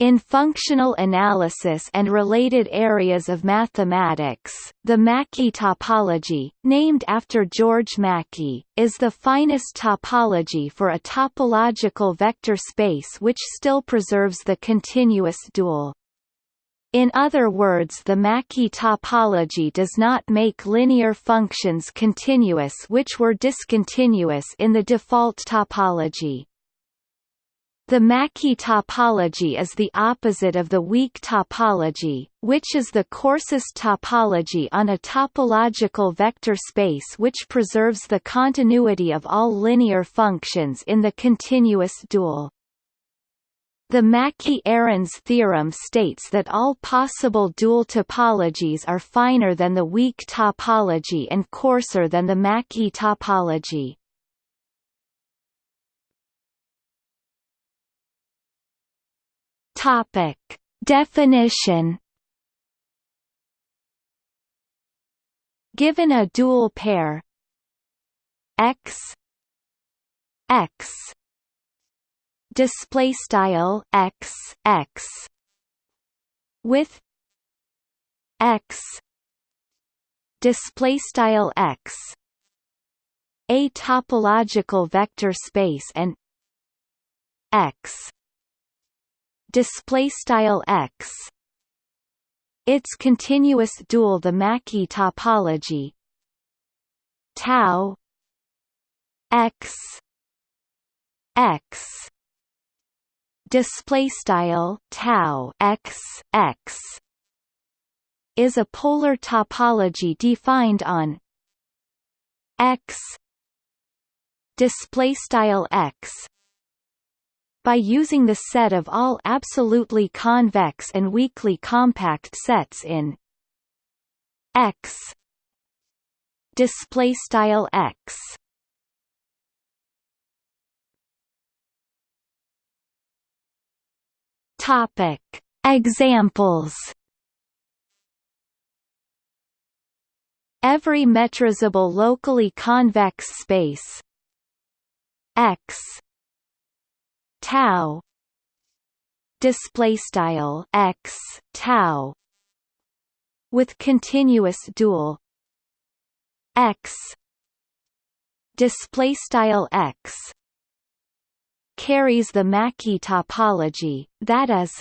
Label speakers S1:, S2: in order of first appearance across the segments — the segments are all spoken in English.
S1: In functional analysis and related areas of mathematics, the Mackey topology, named after George Mackey, is the finest topology for a topological vector space which still preserves the continuous dual. In other words the Mackey topology does not make linear functions continuous which were discontinuous in the default topology. The Mackey topology is the opposite of the weak topology, which is the coarsest topology on a topological vector space which preserves the continuity of all linear functions in the continuous dual. The Mackey-Arens theorem states that all possible dual topologies are finer than the weak topology and coarser than the Mackey topology. Topic. Definition. Given a dual pair. X. X. Display style x x. With x. Display style x. A topological vector space and x display style x. Its continuous dual the Mackey topology. Tau x x. Display style tau x x is a polar topology defined on x display style x by using the set of all absolutely convex and weakly compact sets in X display style X. Topic examples. Every metrizable locally convex space X tau. Display style x tau. With continuous dual. X. Display style x. Carries the Mackey topology that is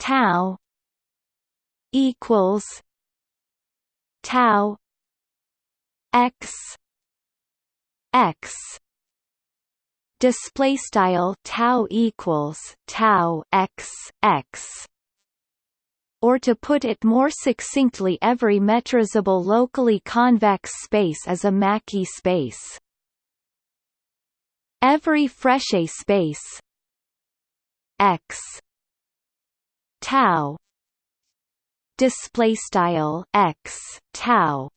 S1: tau equals tau x x display style tau equals tau x x or to put it more succinctly every metrizable locally convex space is a Mackey space. Every Frechet space x tau display style x tau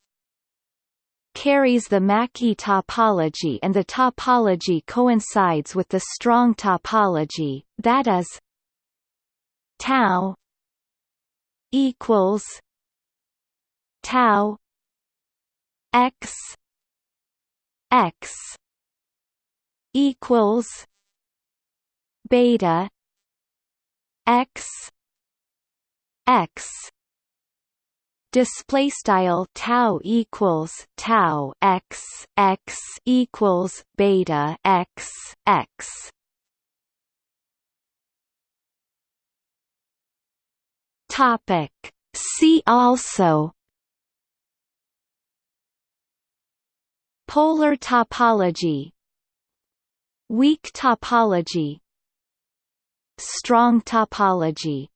S1: carries the Mackey topology and the topology coincides with the strong topology, that is tau equals tau x x equals beta x x display style tau equals tau x x equals beta x x. Topic. See also. Polar topology. Weak topology. Strong topology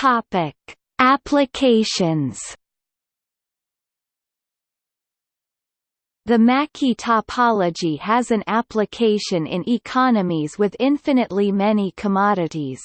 S1: Topic: Applications. The Mackey topology has an application in economies with infinitely many commodities.